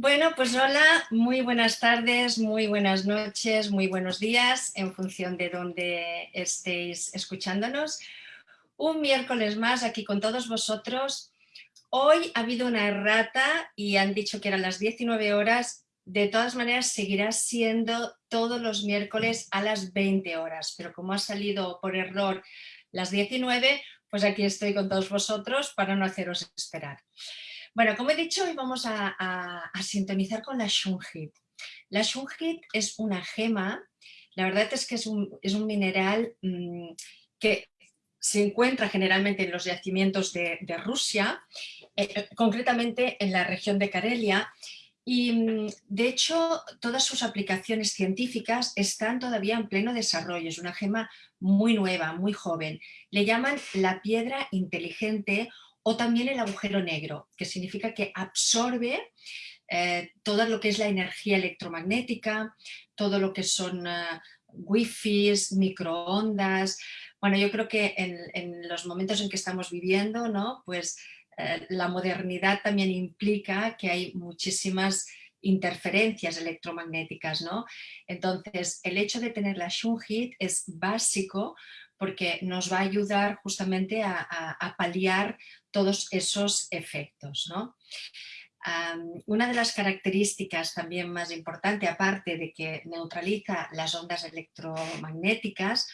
Bueno, pues hola, muy buenas tardes, muy buenas noches, muy buenos días, en función de dónde estéis escuchándonos. Un miércoles más aquí con todos vosotros. Hoy ha habido una errata y han dicho que eran las 19 horas. De todas maneras, seguirá siendo todos los miércoles a las 20 horas, pero como ha salido por error las 19, pues aquí estoy con todos vosotros para no haceros esperar. Bueno, como he dicho, hoy vamos a, sintonizar con la Shungit. La Shungit es una gema, la verdad es que es un, mineral mm, que se encuentra generalmente en los yacimientos de, Rusia, eh, concretamente en la región de Karelia, y mm, de hecho todas sus aplicaciones científicas están todavía en pleno desarrollo, es una gema muy nueva, muy joven. Le llaman la piedra inteligente o también el agujero negro, que significa que absorbe eh, todo lo que es la energía electromagnética, todo lo que son uh, wifi, microondas. Bueno, yo creo que en, los momentos en que estamos viviendo, ¿no? pues eh, la modernidad también implica que hay muchísimas interferencias electromagnéticas. ¿no? Entonces, el hecho de tener la Shunhit es básico porque nos va a ayudar justamente a, paliar todos esos efectos. una de las características también más importantes, aparte de que neutraliza las ondas electromagnéticas,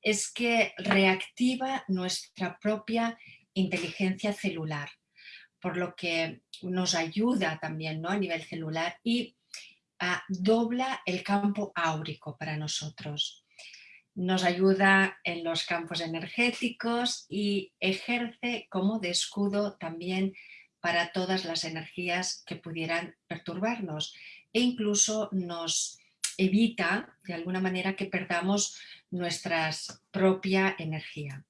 es que reactiva nuestra propia inteligencia celular, por lo que nos ayuda también ¿no? a nivel celular y dobla el campo áurico para nosotros nos ayuda en los campos energéticos y ejerce como de escudo también para todas las energías que pudieran perturbarnos e incluso nos evita de alguna manera que perdamos nuestra propia energía.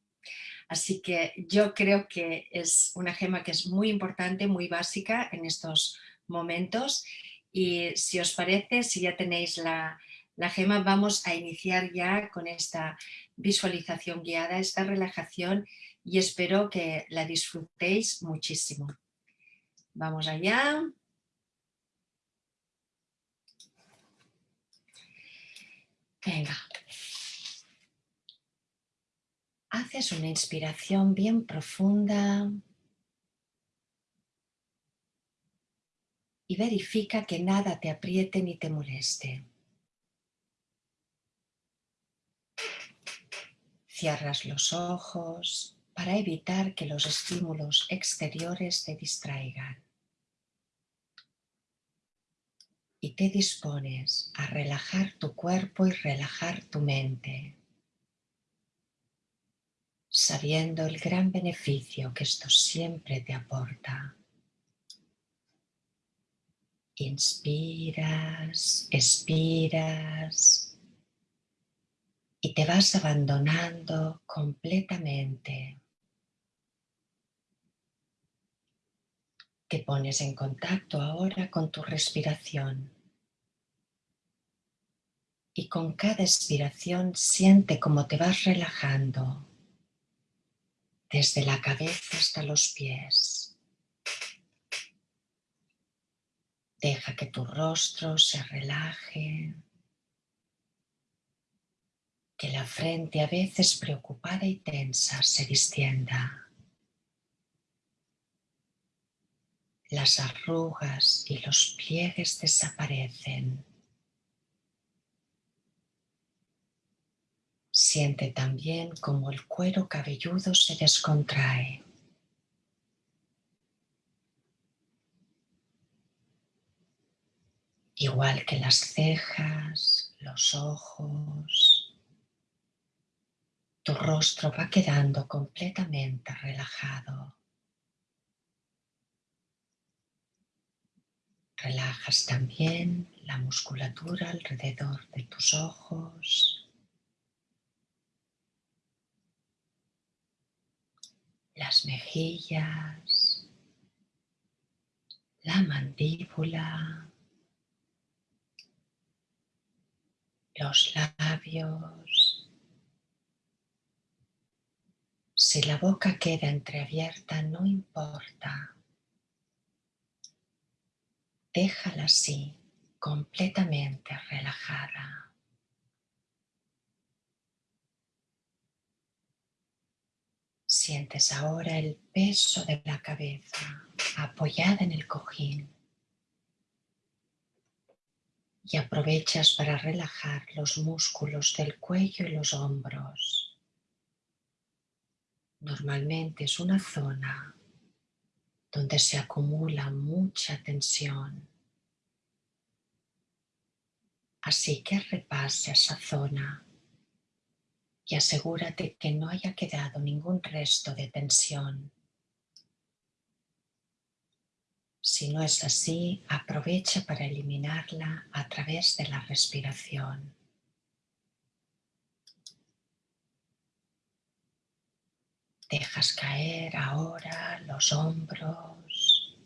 Así que yo creo que es una gema que es muy importante, muy básica en estos momentos y si os parece, si ya tenéis la, la gema vamos a iniciar ya con esta visualización guiada, esta relajación y espero que la disfrutéis muchísimo. Vamos allá. Venga. Haces una inspiración bien profunda y verifica que nada te apriete ni te moleste. Cierras los ojos para evitar que los estímulos exteriores te distraigan. Y te dispones a relajar tu cuerpo y relajar tu mente, sabiendo el gran beneficio que esto siempre te aporta. Inspiras, expiras y te vas abandonando completamente. Te pones en contacto ahora con tu respiración y con cada expiración siente cómo te vas relajando desde la cabeza hasta los pies. Deja que tu rostro se relaje que la frente a veces preocupada y tensa se distienda. Las arrugas y los pliegues desaparecen. Siente también como el cuero cabelludo se descontrae. Igual que las cejas, los ojos, tu rostro va quedando completamente relajado. Relajas también la musculatura alrededor de tus ojos. Las mejillas, la mandíbula, los labios, Si la boca queda entreabierta, no importa. déjala así, completamente relajada. Sientes ahora el peso de la cabeza apoyada en el cojín y aprovechas para relajar los músculos del cuello y los hombros. Normalmente es una zona donde se acumula mucha tensión. Así que repase esa zona y asegúrate que no haya quedado ningún resto de tensión. Si no es así, aprovecha para eliminarla a través de la respiración. Caer ahora los hombros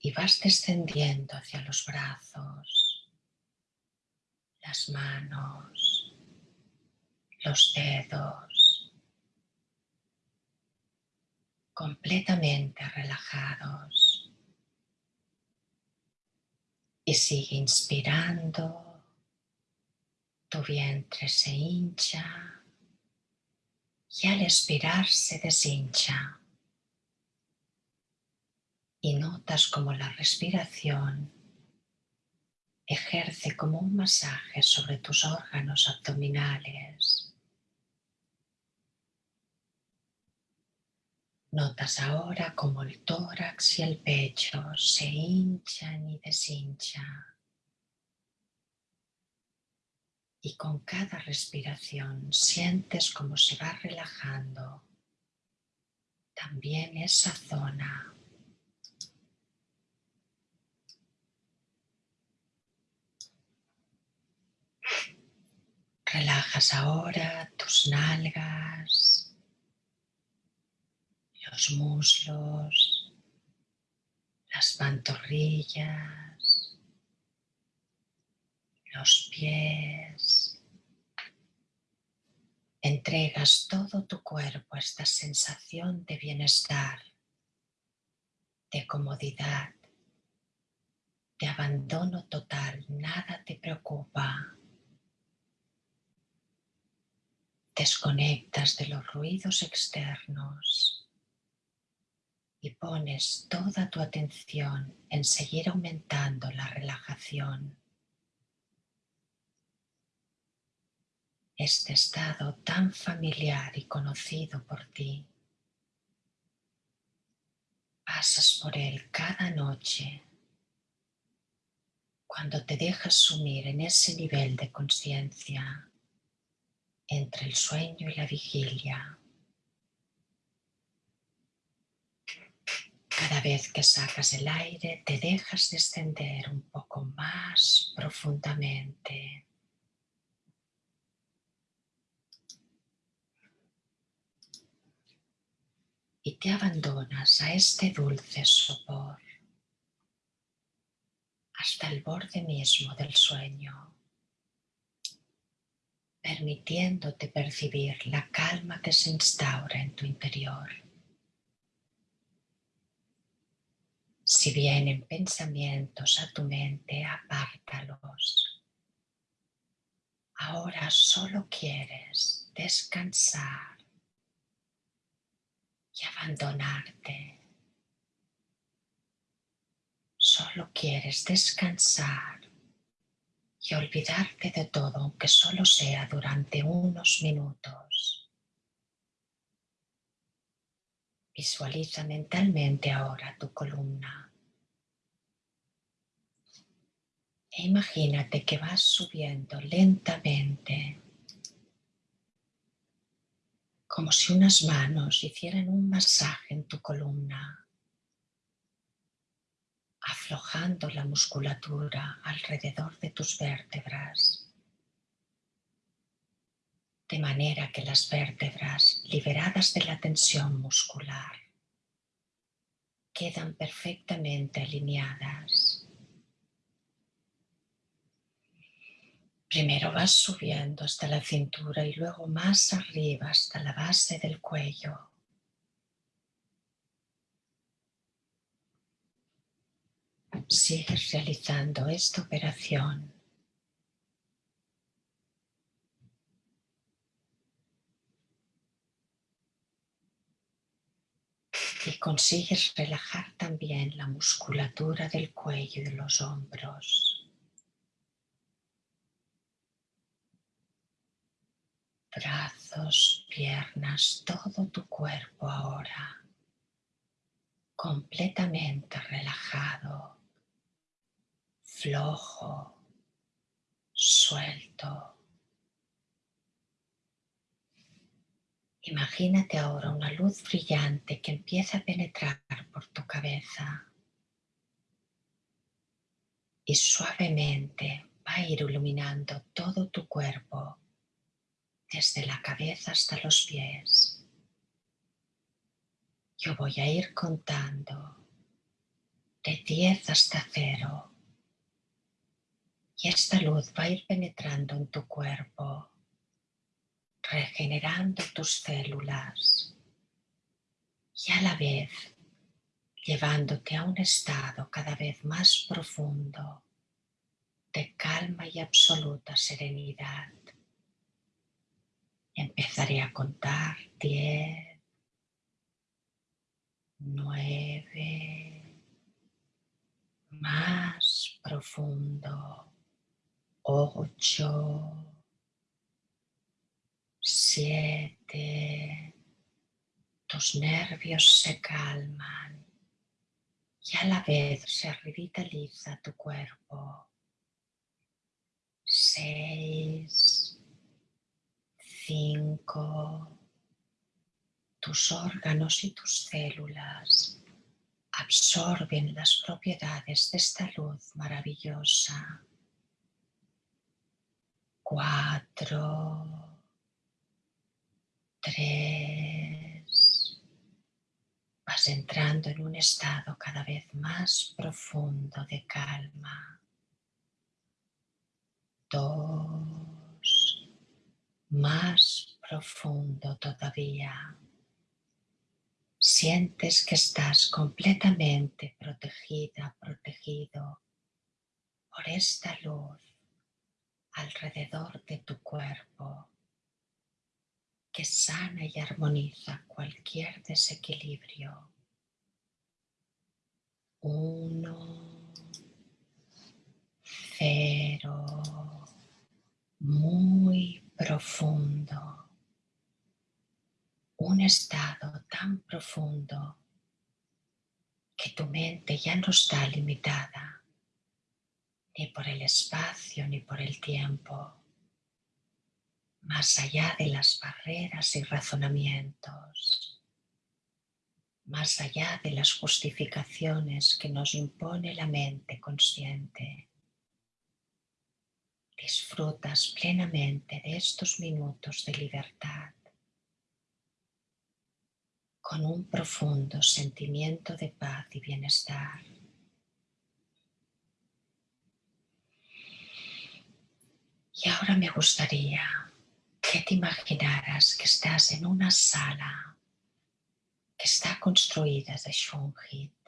y vas descendiendo hacia los brazos, las manos, los dedos, completamente relajados. Y sigue inspirando, tu vientre se hincha y al expirar se deshincha. Y notas como la respiración ejerce como un masaje sobre tus órganos abdominales. Notas ahora como el tórax y el pecho se hinchan y deshinchan. Y con cada respiración sientes como se va relajando también esa zona. Relajas ahora tus nalgas, los muslos, las pantorrillas, los pies, Entregas todo tu cuerpo a esta sensación de bienestar, de comodidad, de abandono total, nada te preocupa. Desconectas de los ruidos externos y pones toda tu atención en seguir aumentando la relajación. Este estado tan familiar y conocido por ti. Pasas por él cada noche cuando te dejas sumir en ese nivel de conciencia entre el sueño y la vigilia. Cada vez que sacas el aire te dejas descender un poco más profundamente y te abandonas a este dulce sopor hasta el borde mismo del sueño, permitiéndote percibir la calma que se instaura en tu interior. Si vienen pensamientos a tu mente, apártalos. Ahora solo quieres descansar y abandonarte. Solo quieres descansar y olvidarte de todo, aunque solo sea durante unos minutos. Visualiza mentalmente ahora tu columna. E imagínate que vas subiendo lentamente como si unas manos hicieran un masaje en tu columna, aflojando la musculatura alrededor de tus vértebras, de manera que las vértebras liberadas de la tensión muscular quedan perfectamente alineadas Primero vas subiendo hasta la cintura y luego más arriba hasta la base del cuello. sigues realizando esta operación y consigues relajar también la musculatura del cuello y de los hombros. Brazos, piernas, todo tu cuerpo ahora completamente relajado, flojo, suelto. Imagínate ahora una luz brillante que empieza a penetrar por tu cabeza y suavemente va a ir iluminando todo tu cuerpo, desde la cabeza hasta los pies. Yo voy a ir contando de 10 hasta 0 y esta luz va a ir penetrando en tu cuerpo regenerando tus células y a la vez llevándote a un estado cada vez más profundo de calma y absoluta serenidad. Empezaré a contar. Diez, nueve, más profundo, ocho, siete, tus nervios se calman y a la vez se revitaliza tu cuerpo. Seis, cinco, tus órganos y tus células absorben las propiedades de esta luz maravillosa. Cuatro, tres. Vas entrando en un estado cada vez más profundo de calma. Dos. Más profundo todavía. Sientes que estás completamente protegida, protegido por esta luz alrededor de tu cuerpo que sana y armoniza cualquier desequilibrio. Uno, cero, muy profundo. Un estado tan profundo que tu mente ya no está limitada ni por el espacio ni por el tiempo más allá de las barreras y razonamientos, más allá de las justificaciones que nos impone la mente consciente. Disfrutas plenamente de estos minutos de libertad con un profundo sentimiento de paz y bienestar. Y ahora me gustaría que te imaginaras que estás en una sala que está construida de Shungit,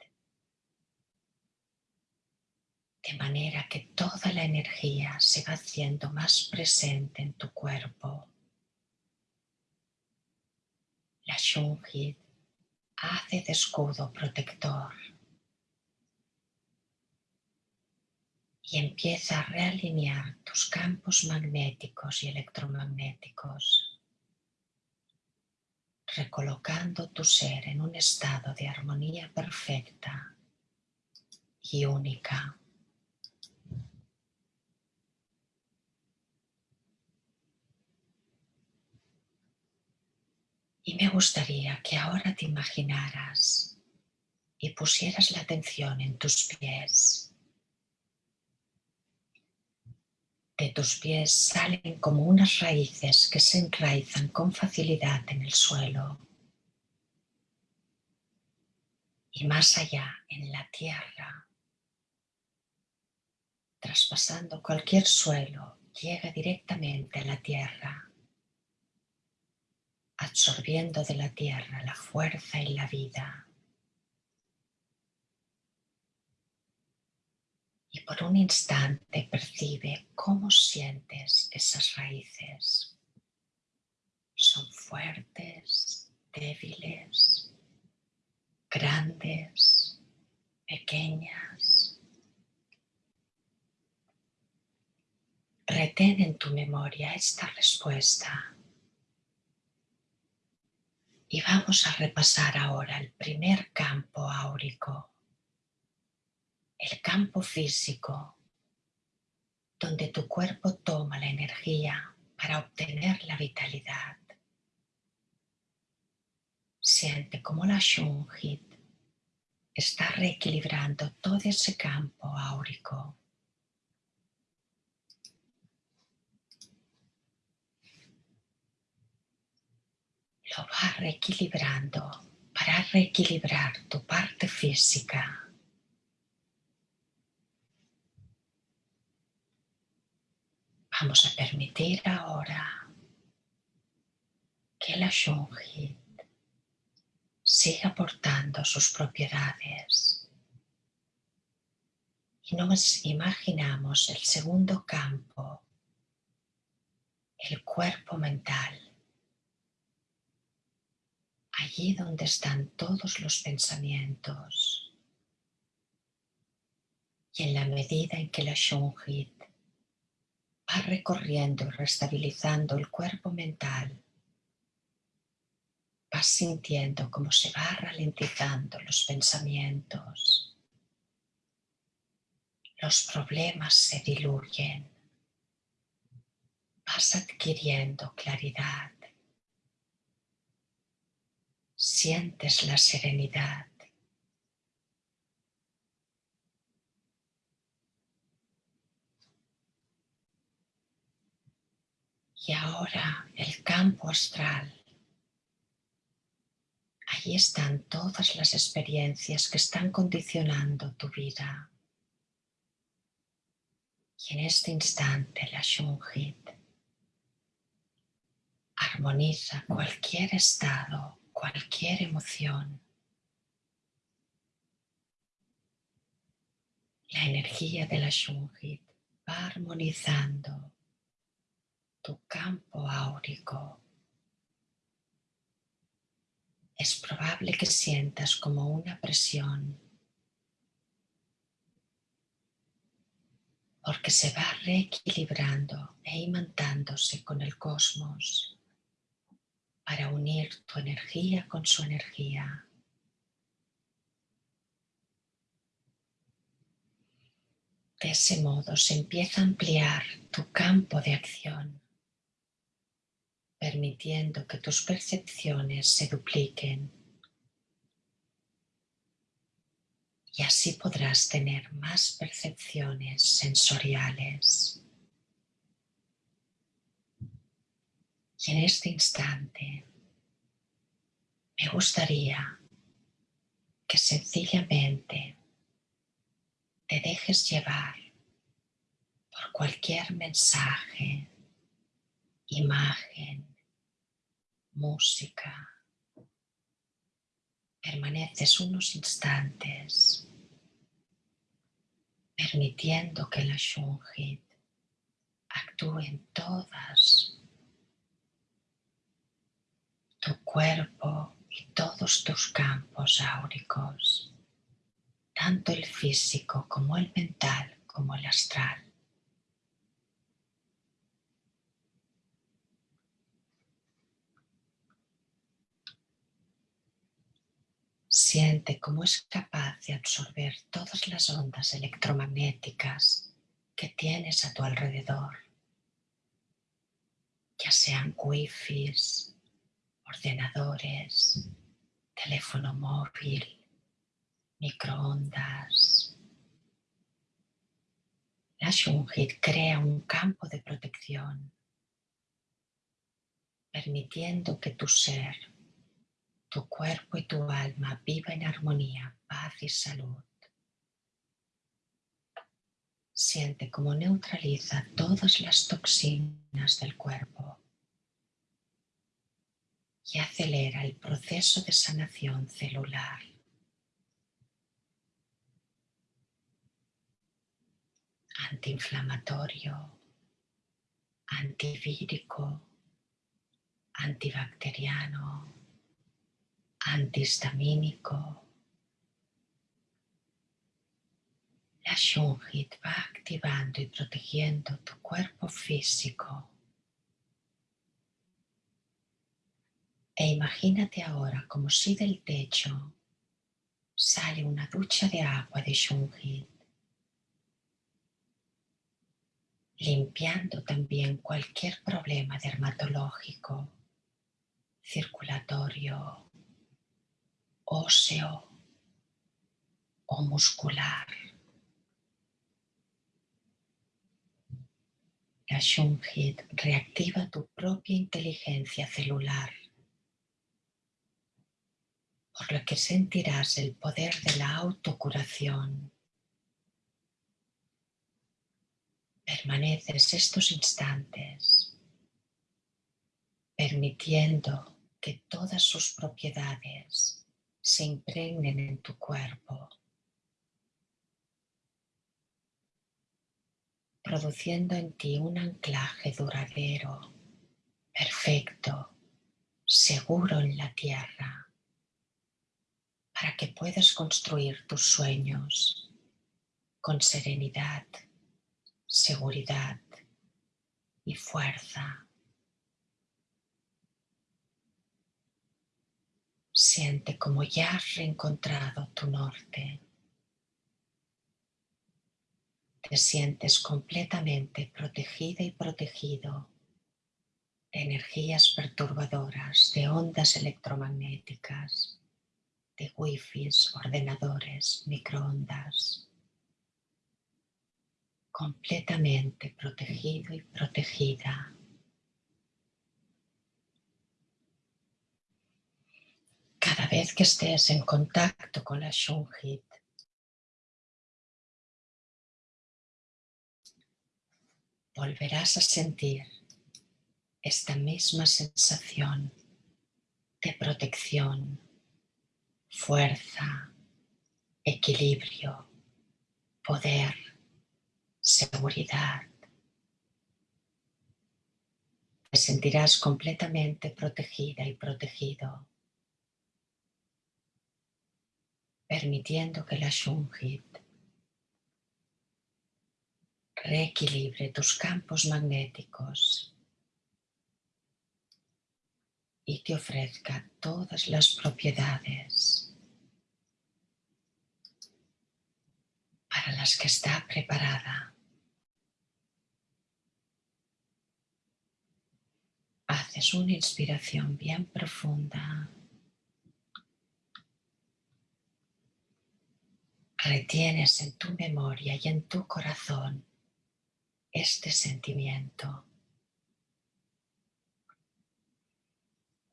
de manera que toda la energía se va haciendo más presente en tu cuerpo. La Shungit hace de escudo protector y empieza a realinear tus campos magnéticos y electromagnéticos, recolocando tu ser en un estado de armonía perfecta y única. Me gustaría que ahora te imaginaras y pusieras la atención en tus pies de tus pies salen como unas raíces que se enraizan con facilidad en el suelo. Y más allá, en la tierra, traspasando cualquier suelo, llega directamente a la tierra, absorbiendo de la tierra la fuerza y la vida. por un instante percibe cómo sientes esas raíces. Son fuertes, débiles, grandes, pequeñas. Retén en tu memoria esta respuesta. Y vamos a repasar ahora el primer campo áurico el campo físico, donde tu cuerpo toma la energía para obtener la vitalidad. Siente como la Shunhit está reequilibrando todo ese campo áurico. Lo va reequilibrando para reequilibrar tu parte física. Vamos a permitir ahora que la Shunhit siga aportando sus propiedades. Y nos imaginamos el segundo campo, el cuerpo mental, allí donde están todos los pensamientos. Y en la medida en que la Shunhit va recorriendo y restabilizando el cuerpo mental, vas sintiendo cómo se va ralentizando los pensamientos, los problemas se diluyen, vas adquiriendo claridad, sientes la serenidad Y ahora el campo astral. Allí están todas las experiencias que están condicionando tu vida. Y en este instante la Shunhit armoniza cualquier estado, cualquier emoción. La energía de la Shunhit va armonizando tu campo áurico. Es probable que sientas como una presión porque se va reequilibrando e imantándose con el cosmos para unir tu energía con su energía. De ese modo se empieza a ampliar tu campo de acción permitiendo que tus percepciones se dupliquen. Y así podrás tener más percepciones sensoriales. En este instante me gustaría que sencillamente te dejes llevar por cualquier mensaje imagen, música. Permaneces unos instantes permitiendo que la Shunhit actúe en todas tu cuerpo y todos tus campos áuricos, tanto el físico como el mental como el astral. Siente cómo es capaz de absorber todas las ondas electromagnéticas que tienes a tu alrededor, ya sean wifi, ordenadores, teléfono móvil, microondas. La Shunhit crea un campo de protección, permitiendo que tu ser tu cuerpo y tu alma viva en armonía, paz y salud. Siente cómo neutraliza todas las toxinas del cuerpo y acelera el proceso de sanación celular. antiinflamatorio, antivírico, antibacteriano, antihistamínico. La Shungit va activando y protegiendo tu cuerpo físico. E imagínate ahora como si del techo sale una ducha de agua de Shungit, limpiando también cualquier problema dermatológico, circulatorio, óseo o muscular. La Shungit reactiva tu propia inteligencia celular, por lo que sentirás el poder de la autocuración. Permaneces estos instantes permitiendo que todas sus propiedades se impregnen en tu cuerpo produciendo en ti un anclaje duradero, perfecto, seguro en la tierra, para que puedas construir tus sueños con serenidad, seguridad y fuerza. Siente como ya has reencontrado tu norte te sientes completamente protegida y protegido de energías perturbadoras, de ondas electromagnéticas, de wifi, ordenadores, microondas. Completamente protegido y protegida. Cada vez que estés en contacto con la Shunhit, volverás a sentir esta misma sensación de protección, fuerza, equilibrio, poder, seguridad. Te sentirás completamente protegida y protegido, permitiendo que la Shunhit reequilibre tus campos magnéticos y te ofrezca todas las propiedades para las que está preparada. Haces una inspiración bien profunda. Retienes en tu memoria y en tu corazón este sentimiento.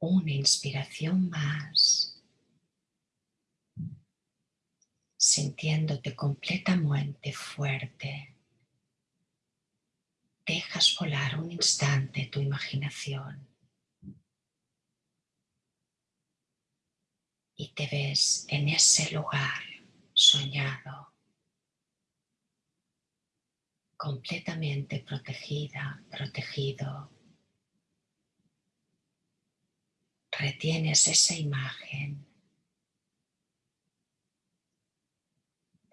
Una inspiración más, sintiéndote completamente fuerte. Dejas volar un instante tu imaginación y te ves en ese lugar soñado completamente protegida, protegido. Retienes esa imagen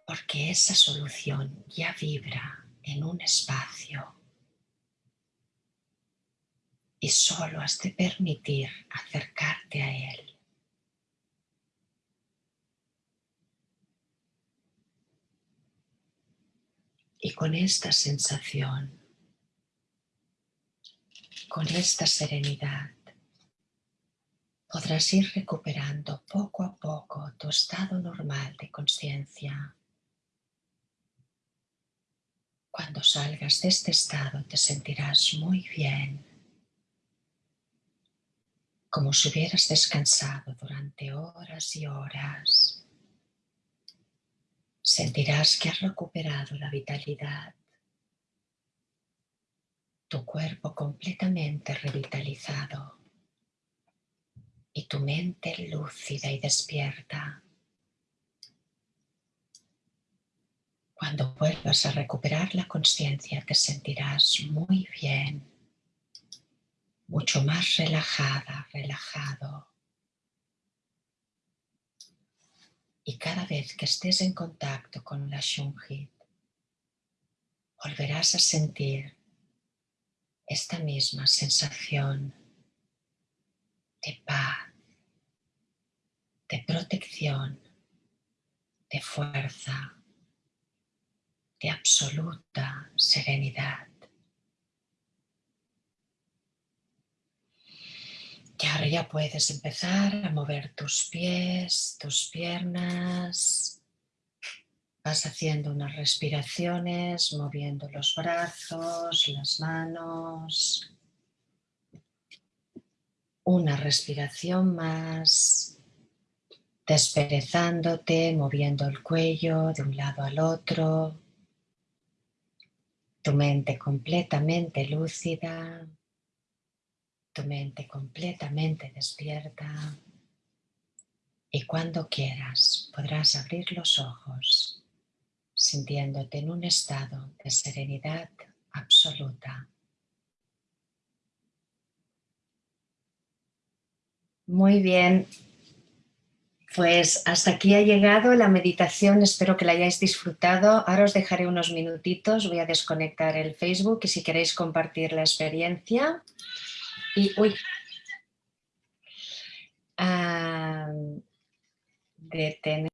porque esa solución ya vibra en un espacio y solo has de permitir acercarte a él. Y con esta sensación, con esta serenidad, podrás ir recuperando poco a poco tu estado normal de conciencia. Cuando salgas de este estado te sentirás muy bien, como si hubieras descansado durante horas y horas. Sentirás que has recuperado la vitalidad, tu cuerpo completamente revitalizado y tu mente lúcida y despierta. Cuando vuelvas a recuperar la conciencia te sentirás muy bien, mucho más relajada, relajado. Y cada vez que estés en contacto con la Shunhit, volverás a sentir esta misma sensación de paz, de protección, de fuerza, de absoluta serenidad. Y ahora ya puedes empezar a mover tus pies, tus piernas. Vas haciendo unas respiraciones, moviendo los brazos, las manos. Una respiración más, desperezándote, moviendo el cuello de un lado al otro. Tu mente completamente lúcida tu mente completamente despierta y cuando quieras podrás abrir los ojos sintiéndote en un estado de serenidad absoluta. Muy bien, pues hasta aquí ha llegado la meditación, espero que la hayáis disfrutado. Ahora os dejaré unos minutitos, voy a desconectar el Facebook y si queréis compartir la experiencia. Y, uy, ah, de tener